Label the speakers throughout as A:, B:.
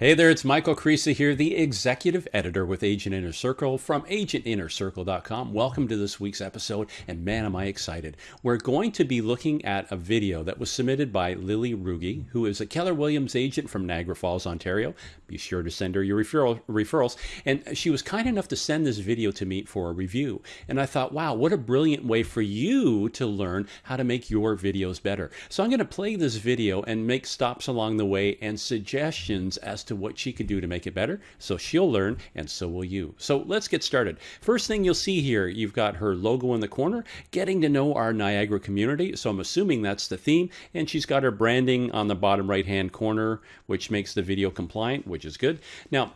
A: Hey there, it's Michael Creasy here, the executive editor with Agent Inner Circle from agentinnercircle.com. Welcome to this week's episode, and man, am I excited. We're going to be looking at a video that was submitted by Lily Ruge, who is a Keller Williams agent from Niagara Falls, Ontario. Be sure to send her your referral, referrals. And she was kind enough to send this video to me for a review. And I thought, wow, what a brilliant way for you to learn how to make your videos better. So I'm going to play this video and make stops along the way and suggestions as to what she could do to make it better. So she'll learn, and so will you. So let's get started. First thing you'll see here, you've got her logo in the corner, getting to know our Niagara community. So I'm assuming that's the theme. And she's got her branding on the bottom right hand corner, which makes the video compliant, which is good. Now,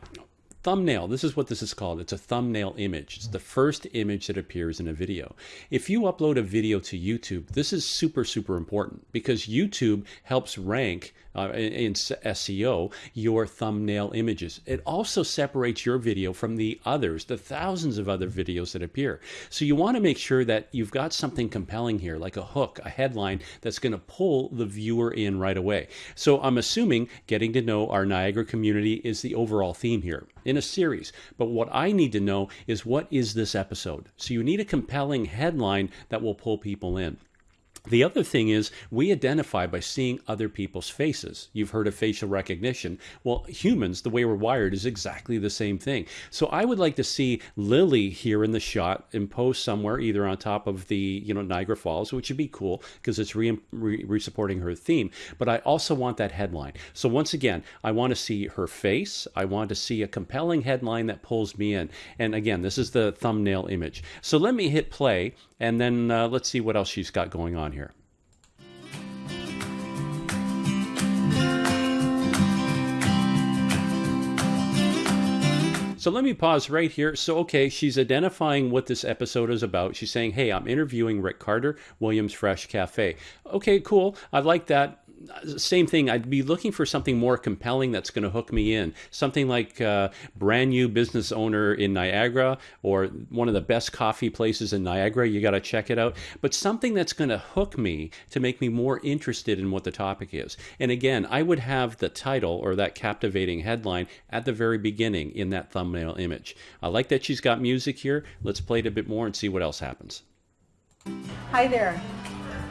A: thumbnail. This is what this is called. It's a thumbnail image. It's the first image that appears in a video. If you upload a video to YouTube, this is super, super important because YouTube helps rank uh, in SEO your thumbnail images. It also separates your video from the others, the thousands of other videos that appear. So you want to make sure that you've got something compelling here, like a hook, a headline that's going to pull the viewer in right away. So I'm assuming getting to know our Niagara community is the overall theme here in a series. But what I need to know is what is this episode? So you need a compelling headline that will pull people in. The other thing is we identify by seeing other people's faces. You've heard of facial recognition. Well, humans, the way we're wired, is exactly the same thing. So I would like to see Lily here in the shot imposed somewhere, either on top of the you know Niagara Falls, which would be cool because it's re, re, re supporting her theme. But I also want that headline. So once again, I want to see her face. I want to see a compelling headline that pulls me in. And again, this is the thumbnail image. So let me hit play, and then uh, let's see what else she's got going on here. So let me pause right here. So, okay, she's identifying what this episode is about. She's saying, hey, I'm interviewing Rick Carter, Williams Fresh Cafe. Okay, cool. I like that same thing. I'd be looking for something more compelling that's going to hook me in. Something like uh, brand new business owner in Niagara or one of the best coffee places in Niagara. You got to check it out. But something that's going to hook me to make me more interested in what the topic is. And again, I would have the title or that captivating headline at the very beginning in that thumbnail image. I like that she's got music here. Let's play it a bit more and see what else happens.
B: Hi there.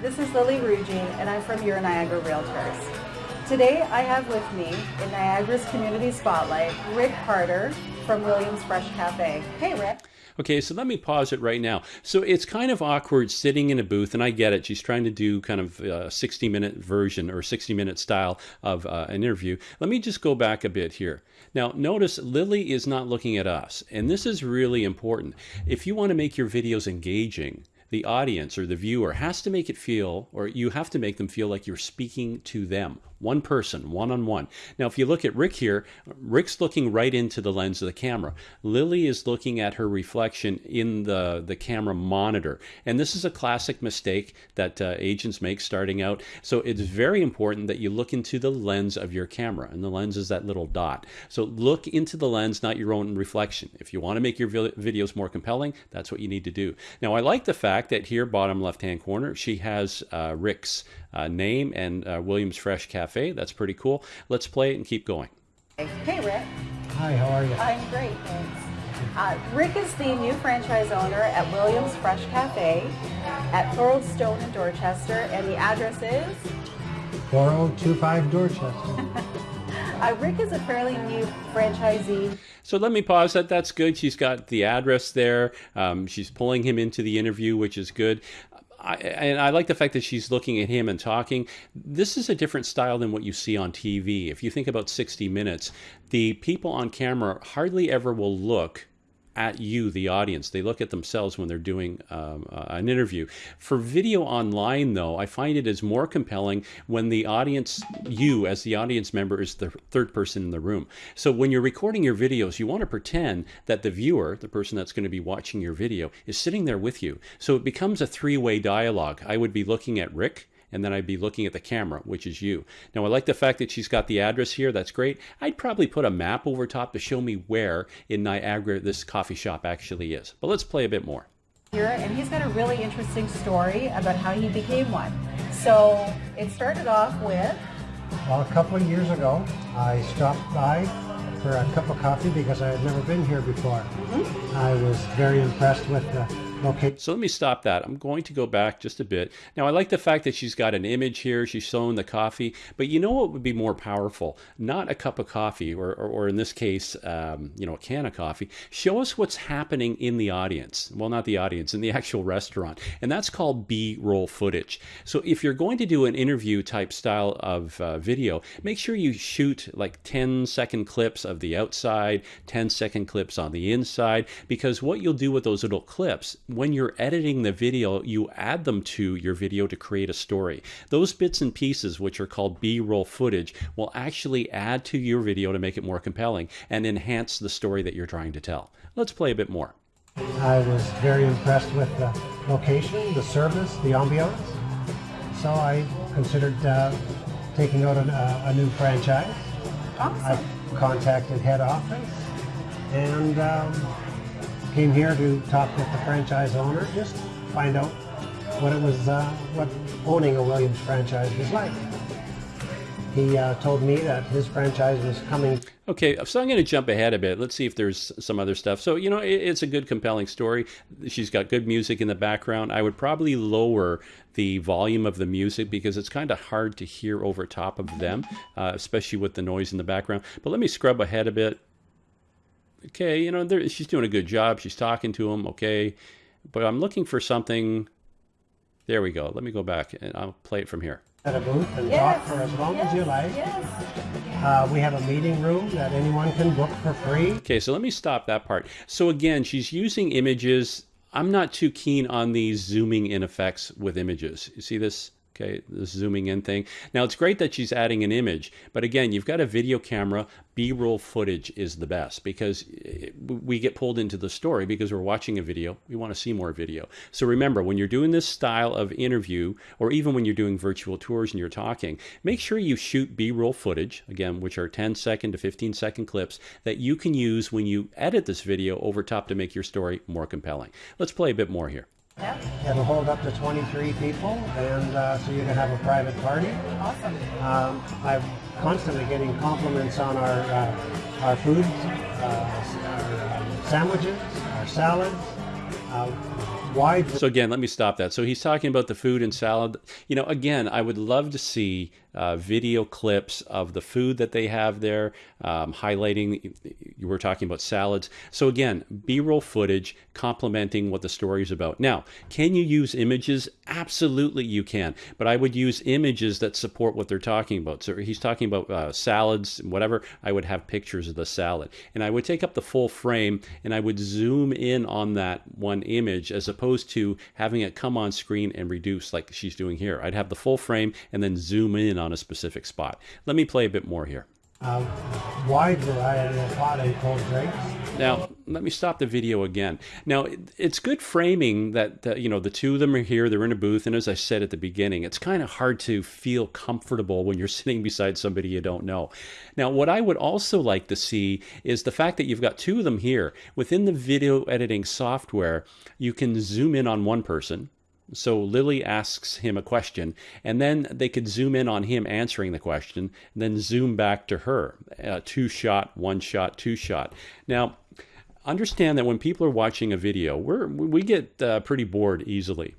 B: This is Lily Ruge, and I'm from Your Niagara Realtors. Today I have with me in Niagara's Community Spotlight, Rick Carter from Williams Fresh Cafe. Hey, Rick.
A: Okay, so let me pause it right now. So it's kind of awkward sitting in a booth, and I get it. She's trying to do kind of a 60 minute version or 60 minute style of uh, an interview. Let me just go back a bit here. Now, notice Lily is not looking at us, and this is really important. If you want to make your videos engaging, the audience or the viewer has to make it feel, or you have to make them feel like you're speaking to them one person, one on one. Now, if you look at Rick here, Rick's looking right into the lens of the camera. Lily is looking at her reflection in the, the camera monitor. And this is a classic mistake that uh, agents make starting out. So it's very important that you look into the lens of your camera. And the lens is that little dot. So look into the lens, not your own reflection. If you want to make your videos more compelling, that's what you need to do. Now, I like the fact that here, bottom left hand corner, she has uh, Rick's uh, name and uh, Williams Fresh Cafe. That's pretty cool. Let's play it and keep going.
B: Hey, Rick.
C: Hi, how are you?
B: I'm great, thanks. Uh, Rick is the new franchise owner at Williams Fresh Cafe at Thorold Stone in Dorchester, and the address is
C: 4025 Dorchester.
B: uh, Rick is a fairly new franchisee.
A: So let me pause that. That's good. She's got the address there. Um, she's pulling him into the interview, which is good. I, and I like the fact that she's looking at him and talking. This is a different style than what you see on TV. If you think about 60 Minutes, the people on camera hardly ever will look at you, the audience. They look at themselves when they're doing um, uh, an interview. For video online, though, I find it is more compelling when the audience, you as the audience member, is the third person in the room. So when you're recording your videos, you want to pretend that the viewer, the person that's going to be watching your video, is sitting there with you. So it becomes a three way dialogue. I would be looking at Rick and then I'd be looking at the camera, which is you. Now, I like the fact that she's got the address here. That's great. I'd probably put a map over top to show me where in Niagara this coffee shop actually is. But let's play a bit more.
B: Here, and he's got a really interesting story about how he became one. So it started off with
C: Well, a couple of years ago, I stopped by for a cup of coffee because I had never been here before. Mm-hmm. I was very impressed with the location.
A: So let me stop that. I'm going to go back just a bit. Now, I like the fact that she's got an image here. She's showing the coffee. But you know what would be more powerful? Not a cup of coffee, or, or, or in this case, um, you know, a can of coffee. Show us what's happening in the audience. Well, not the audience, in the actual restaurant. And that's called B roll footage. So if you're going to do an interview type style of uh, video, make sure you shoot like 10 second clips of the outside, 10 second clips on the inside, because what you'll do with those little clips, when you're editing the video, you add them to your video to create a story. Those bits and pieces, which are called B roll footage, will actually add to your video to make it more compelling and enhance the story that you're trying to tell. Let's play a bit more.
C: I was very impressed with the location, the service, the ambiance. So I considered uh, taking out an, uh, a new franchise.
B: Awesome.
C: I contacted head office and um, came here to talk with the franchise owner, just find out what it was, uh, what owning a Williams franchise was like. He uh, told me that his franchise was coming
A: Okay, so I'm going to jump ahead a bit. Let's see if there's some other stuff. So, you know, it, it's a good, compelling story. She's got good music in the background. I would probably lower the volume of the music because it's kind of hard to hear over top of them, uh, especially with the noise in the background. But let me scrub ahead a bit. Okay, you know, there, she's doing a good job. She's talking to him, okay. But I'm looking for something. There we go. Let me go back and I'll play it from here.
C: at a booth and
B: Yes.
C: talk for as long as you like.
B: Yes.
C: Uh, we have a meeting room that anyone can book for free.
A: Okay, so let me stop that part. So again, she's using images. I'm not too keen on these zooming in effects with images. You see this? Okay, this zooming in thing. Now it's great that she's adding an image, but again, you've got a video camera. B-roll footage is the best because it- we get pulled into the story because we're watching a video. We want to see more video. So remember, when you're doing this style of interview, or even when you're doing virtual tours and you're talking, make sure you shoot B-roll footage again, which are 10 second to 15 second clips that you can use when you edit this video over top to make your story more compelling. Let's play a bit more here.
B: Yep.
C: It'll hold up to 23 people, and uh, so you can have a private party.
B: Awesome.
C: Um, I'm constantly getting compliments on our uh, our food, uh, our sandwiches, our salads. Uh, wide
A: So again, let me stop that. So he's talking about the food and salad. You know, again, I would love to see uh, video clips of the food that they have there, um, highlighting. You were talking about salads. So again, B-roll footage complementing what the story is about. Now, can you use images? Absolutely, you can. But I would use images that support what they're talking about. So he's talking about uh, salads, whatever. I would have pictures of the salad, and I would take up the full frame and I would zoom in on that one image as opposed to having it come on screen and reduce like she's doing here. I'd have the full frame and then zoom in on a specific spot. Let me play a bit more here.
C: uh, wide variety of hot and cold drinks.
A: Now, let me stop the video again. Now, it- it's good framing that, that, you know, the two of them are here, they're in a booth, and as I said at the beginning, it's kind of hard to feel comfortable when you're sitting beside somebody you don't know. Now, what I would also like to see is the fact that you've got two of them here. Within the video editing software, you can zoom in on one person, so Lily asks him a question, and then they could zoom in on him answering the question, and then zoom back to her. Uh, two shot, one shot, two shot. Now, understand that when people are watching a video, we're, we get uh, pretty bored easily.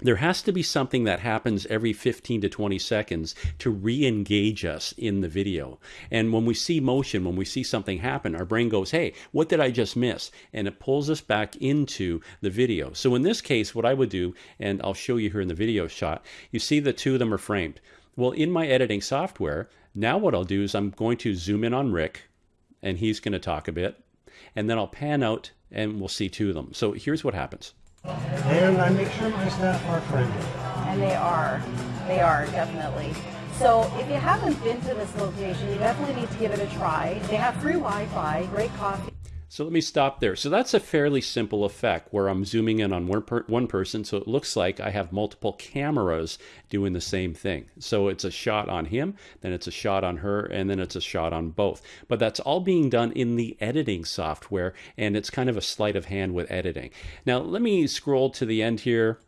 A: There has to be something that happens every 15 to 20 seconds to re engage us in the video. And when we see motion, when we see something happen, our brain goes, hey, what did I just miss? And it pulls us back into the video. So in this case, what I would do, and I'll show you here in the video shot, you see the two of them are framed. Well, in my editing software, now what I'll do is I'm going to zoom in on Rick, and he's going to talk a bit. And then I'll pan out and we'll see two of them. So here's what happens.
C: And I make sure my staff are friendly.
B: And they are. They are, definitely. So if you haven't been to this location, you definitely need to give it a try. They have free Wi-Fi, great coffee.
A: So let me stop there. So that's a fairly simple effect where I'm zooming in on one, per- one person, so it looks like I have multiple cameras doing the same thing. So it's a shot on him, then it's a shot on her, and then it's a shot on both. But that's all being done in the editing software, and it's kind of a sleight of hand with editing. Now let me scroll to the end here.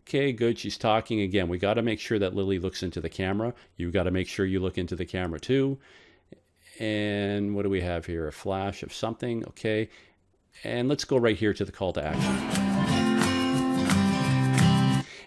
A: Okay, good. She's talking again. We got to make sure that Lily looks into the camera. You got to make sure you look into the camera too. And what do we have here? A flash of something. Okay. And let's go right here to the call to action.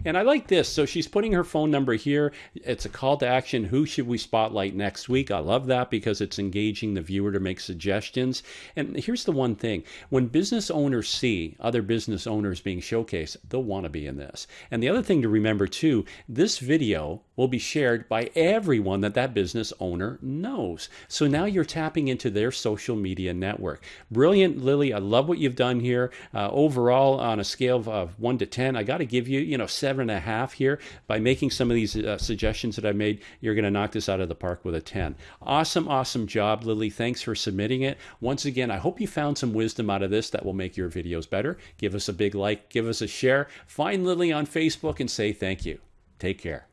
A: And I like this. So she's putting her phone number here. It's a call to action. Who should we spotlight next week? I love that because it's engaging the viewer to make suggestions. And here's the one thing when business owners see other business owners being showcased, they'll want to be in this. And the other thing to remember too this video will be shared by everyone that that business owner knows. So now you're tapping into their social media network. Brilliant, Lily. I love what you've done here. Uh, overall, on a scale of, of one to 10, I got to give you, you know, seven and a half here. By making some of these uh, suggestions that I made, you're going to knock this out of the park with a 10. Awesome, awesome job, Lily. Thanks for submitting it. Once again, I hope you found some wisdom out of this that will make your videos better. Give us a big like, give us a share. Find Lily on Facebook and say thank you. Take care.